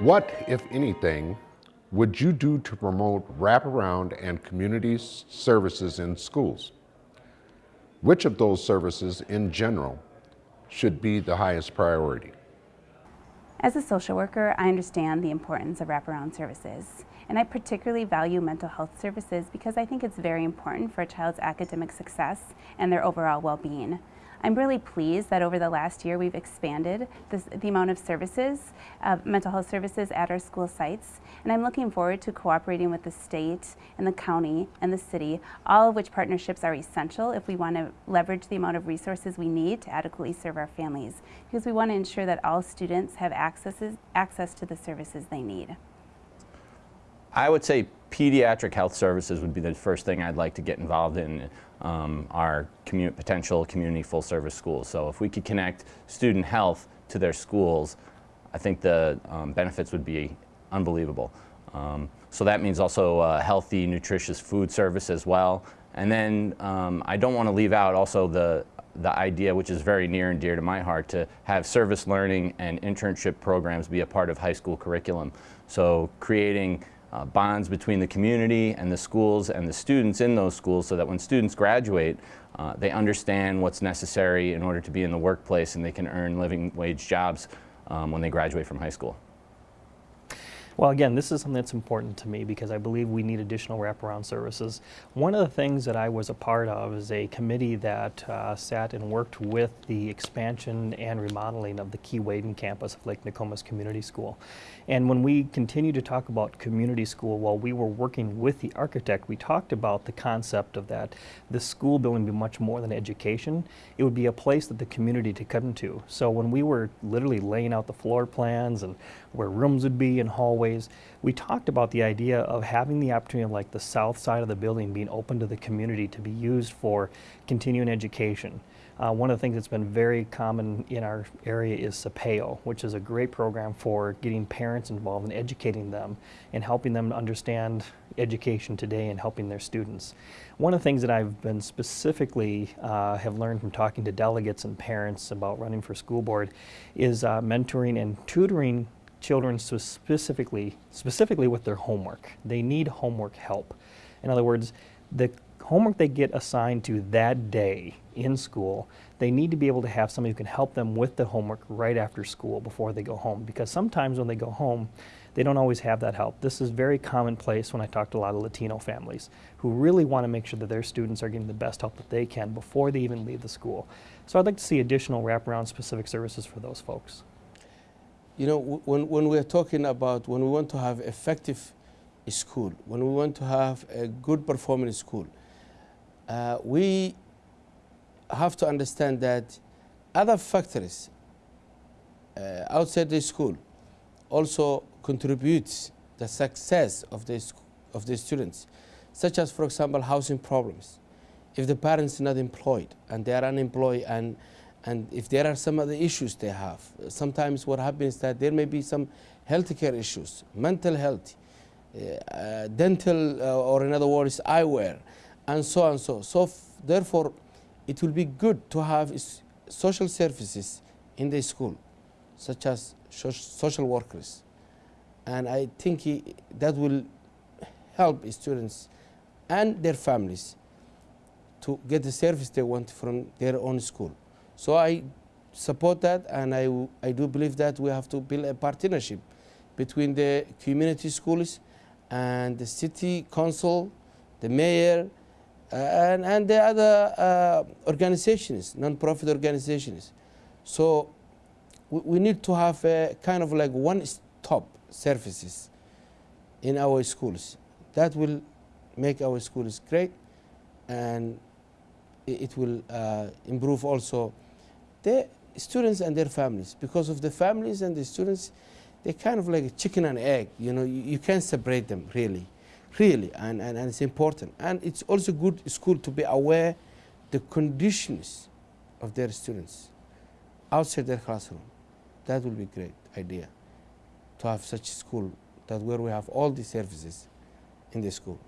What, if anything, would you do to promote wraparound and community services in schools? Which of those services in general should be the highest priority? As a social worker, I understand the importance of wraparound services, and I particularly value mental health services because I think it's very important for a child's academic success and their overall well-being. I'm really pleased that over the last year we've expanded this, the amount of services, uh, mental health services at our school sites, and I'm looking forward to cooperating with the state and the county and the city, all of which partnerships are essential if we want to leverage the amount of resources we need to adequately serve our families, because we want to ensure that all students have accesses, access to the services they need. I would say pediatric health services would be the first thing I'd like to get involved in um, our commu potential community full service schools. So if we could connect student health to their schools, I think the um, benefits would be unbelievable. Um, so that means also uh, healthy, nutritious food service as well. And then um, I don't want to leave out also the the idea, which is very near and dear to my heart, to have service learning and internship programs be a part of high school curriculum. So creating uh, bonds between the community and the schools and the students in those schools so that when students graduate, uh, they understand what's necessary in order to be in the workplace and they can earn living wage jobs um, when they graduate from high school. Well, again, this is something that's important to me because I believe we need additional wraparound services. One of the things that I was a part of is a committee that uh, sat and worked with the expansion and remodeling of the Keewaydin campus of Lake Nokomis Community School. And when we continue to talk about community school, while we were working with the architect, we talked about the concept of that the school building would be much more than education. It would be a place that the community to come to. So when we were literally laying out the floor plans and where rooms would be and hallways. We talked about the idea of having the opportunity of like the south side of the building being open to the community to be used for continuing education. Uh, one of the things that's been very common in our area is SAPEO, which is a great program for getting parents involved and educating them and helping them understand education today and helping their students. One of the things that I've been specifically uh, have learned from talking to delegates and parents about running for school board is uh, mentoring and tutoring children specifically, specifically with their homework. They need homework help. In other words, the homework they get assigned to that day in school, they need to be able to have somebody who can help them with the homework right after school before they go home. Because sometimes when they go home, they don't always have that help. This is very commonplace when I talk to a lot of Latino families who really want to make sure that their students are getting the best help that they can before they even leave the school. So I'd like to see additional wraparound specific services for those folks. You know, when, when we're talking about when we want to have effective school, when we want to have a good performing school, uh, we have to understand that other factors uh, outside the school also contributes the success of the, of the students, such as, for example, housing problems. If the parents are not employed and they are unemployed and and if there are some other issues they have, sometimes what happens is that there may be some healthcare issues, mental health, uh, dental, uh, or in other words, eyewear, and so on and so. So therefore, it will be good to have social services in the school, such as social workers. And I think he, that will help students and their families to get the service they want from their own school. So I support that and I, I do believe that we have to build a partnership between the community schools and the city council, the mayor, uh, and, and the other uh, organizations, non-profit organizations. So we, we, need to have a kind of like one-stop services in our schools. That will make our schools great and it will uh, improve also the students and their families. Because of the families and the students they're kind of like a chicken and egg you know you, you can't separate them really really and, and, and it's important. And it's also good school to be aware the conditions of their students outside their classroom. That will be a great idea to have such school that where we have all the services in the school